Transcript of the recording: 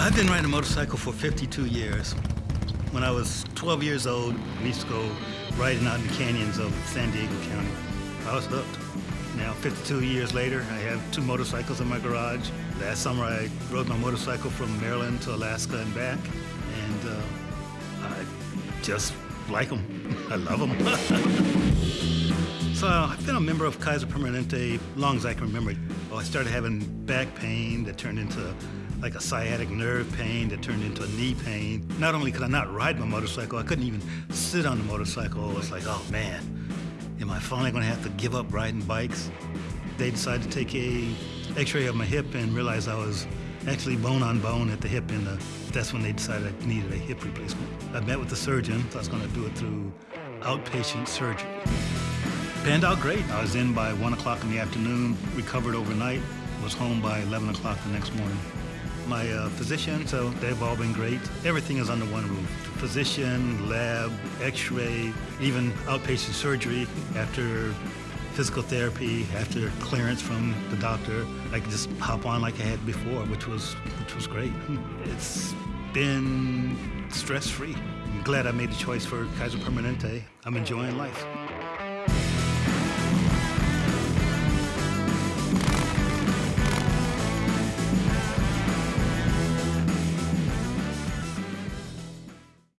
I've been riding a motorcycle for 52 years. When I was 12 years old, we used to go riding out in the canyons of San Diego County. I was hooked. Now, 52 years later, I have two motorcycles in my garage. Last summer, I rode my motorcycle from Maryland to Alaska and back, and uh, I just like them. I love them. so I've been a member of Kaiser Permanente as long as I can remember. Well, I started having back pain that turned into like a sciatic nerve pain that turned into a knee pain. Not only could I not ride my motorcycle, I couldn't even sit on the motorcycle. It was like, oh man, am I finally gonna have to give up riding bikes? They decided to take a x-ray of my hip and realized I was actually bone on bone at the hip and uh, that's when they decided I needed a hip replacement. I met with the surgeon, so I was gonna do it through outpatient surgery. Panned out great. I was in by one o'clock in the afternoon, recovered overnight, was home by 11 o'clock the next morning my uh, physician, so they've all been great. Everything is under one roof. Physician, lab, x-ray, even outpatient surgery after physical therapy, after clearance from the doctor. I could just hop on like I had before, which was, which was great. It's been stress-free. I'm glad I made the choice for Kaiser Permanente. I'm enjoying life.